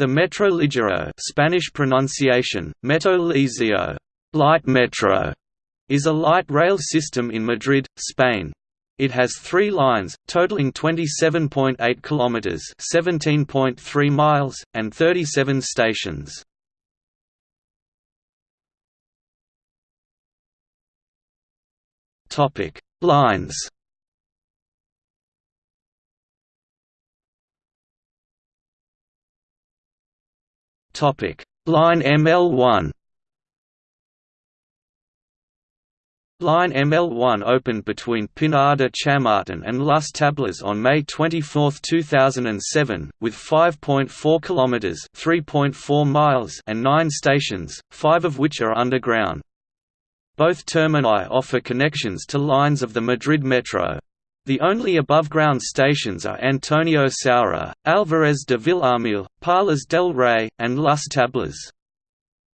The Metro Ligero Spanish pronunciation, Metro Ligero, light metro, is a light rail system in Madrid, Spain. It has three lines, totaling 27.8 kilometers (17.3 miles) and 37 stations. Topic: Lines. Line ML1. Line ML1 opened between Pinar de Chamartin and Las Tablas on May 24, 2007, with 5.4 kilometers (3.4 miles) and 9 stations, 5 of which are underground. Both termini offer connections to lines of the Madrid Metro. The only above-ground stations are Antonio Saura, Álvarez de Villarmil, Palas del Rey, and Las Tablas.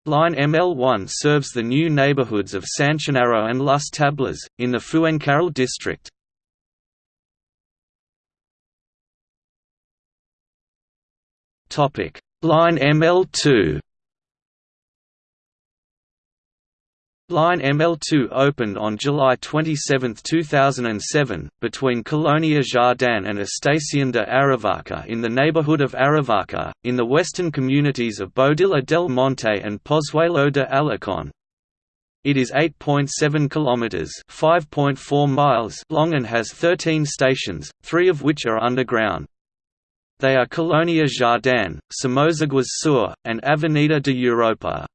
Line ML1 serves the new neighborhoods of Sanchinarro and Las Tablas, in the Fuencarral district. Line ML2 Line ML2 opened on July 27, 2007, between Colonia Jardin and Estación de Aravaca in the neighborhood of Aravaca, in the western communities of Boadilla del Monte and Pozuelo de Alarcón. It is 8.7 kilometers (5.4 miles) long and has 13 stations, 3 of which are underground. They are Colonia Jardin, Somozaguas Sur, and Avenida de Europa.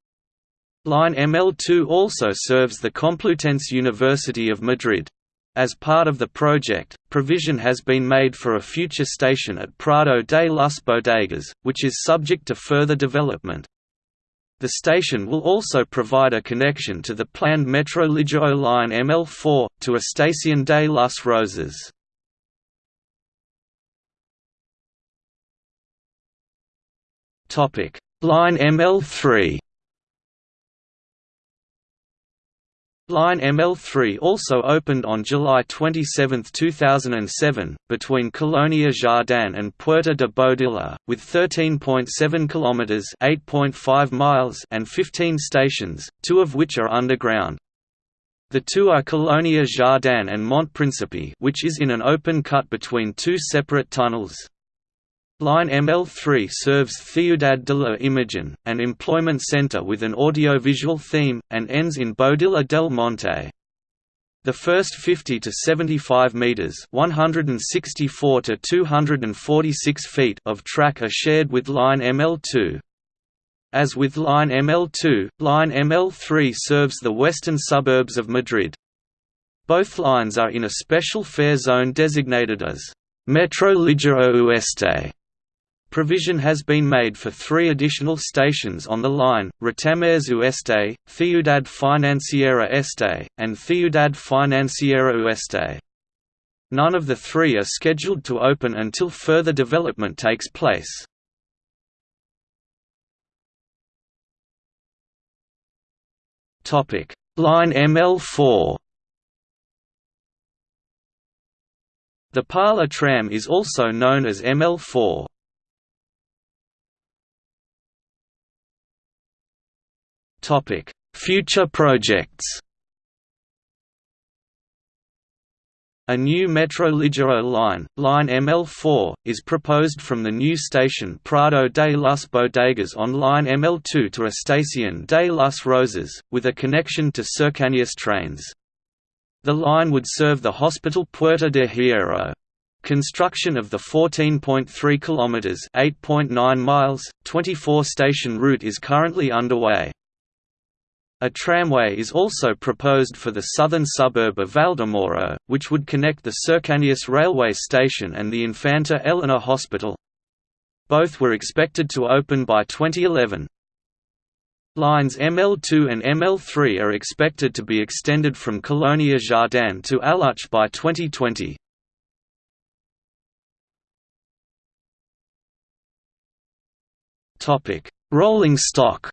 Line ML2 also serves the Complutense University of Madrid. As part of the project, provision has been made for a future station at Prado de las Bodegas, which is subject to further development. The station will also provide a connection to the planned Metro Ligero line ML4, to Estación de las Rosas. Line ML3 Line ML3 also opened on July 27, 2007, between Colonia Jardin and Puerta de Boadilla, with 13.7 km (8.5 miles) and 15 stations, two of which are underground. The two are Colonia Jardin and Montepríncipe which is in an open cut between two separate tunnels. Line ML3 serves Ciudad de la Imagen, an employment center with an audiovisual theme, and ends in Boadilla del Monte. The first 50 to 75 meters (164 to 246 feet) of track are shared with line ML2. As with line ML2, line ML3 serves the western suburbs of Madrid. Both lines are in a special fare zone designated as Metro Ligero Oeste Provision has been made for three additional stations on the line, Retamares Oeste, Ciudad Financiera Este, and Ciudad Financiera Oeste. None of the three are scheduled to open until further development takes place. Line ML4 The Parla tram is also known as ML4. Topic: Future projects. A new Metro Ligero line, line ML4, is proposed from the new station Prado de las Bodegas on line ML2 to Estación de las Rosas, with a connection to Cercanías trains. The line would serve the hospital Puerta de Hierro. Construction of the 14.3 kilometers (8.9 miles), 24-station route is currently underway. A tramway is also proposed for the southern suburb of Valdemoro, which would connect the Cercanías railway station and the Infanta Elena Hospital. Both were expected to open by 2011. Lines ML2 and ML3 are expected to be extended from Colonia Jardin to Aluche by 2020. Rolling stock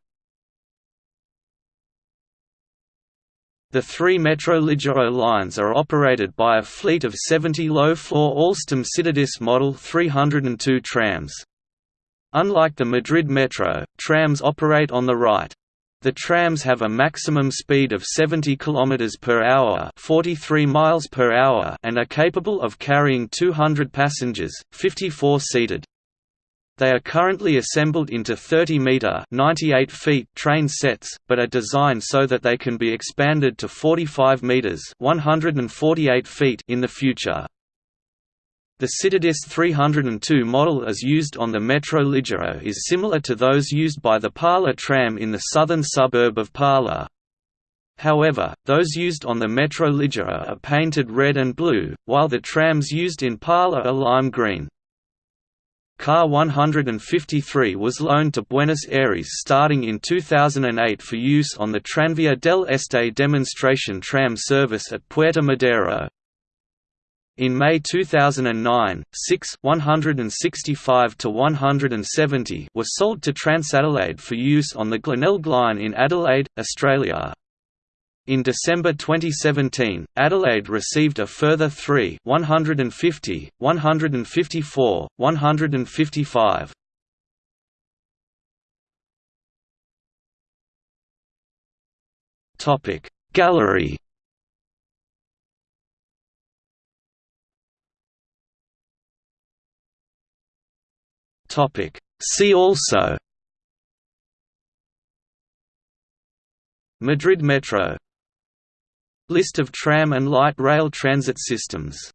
The three Metro Ligero lines are operated by a fleet of 70 low-floor Alstom Citadis Model 302 trams. Unlike the Madrid Metro, trams operate on the right. The trams have a maximum speed of 70 km per hour, 43 miles per hour, and are capable of carrying 200 passengers, 54 seated. They are currently assembled into 30-metre (98 feet) train sets, but are designed so that they can be expanded to 45 metres (148 feet) in the future. The Citadis 302 model as used on the Metro Ligero is similar to those used by the Parla tram in the southern suburb of Parla. However, those used on the Metro Ligero are painted red and blue, while the trams used in Parla are lime green. Car 153 was loaned to Buenos Aires starting in 2008 for use on the Tranvía del Este demonstration tram service at Puerto Madero. In May 2009, six 165 to 170 were sold to Transadelaide for use on the Glenelg line in Adelaide, Australia. In December 2017, Adelaide received a further three 150, 154, 155. Gallery Topic. See also Madrid Metro List of tram and light rail transit systems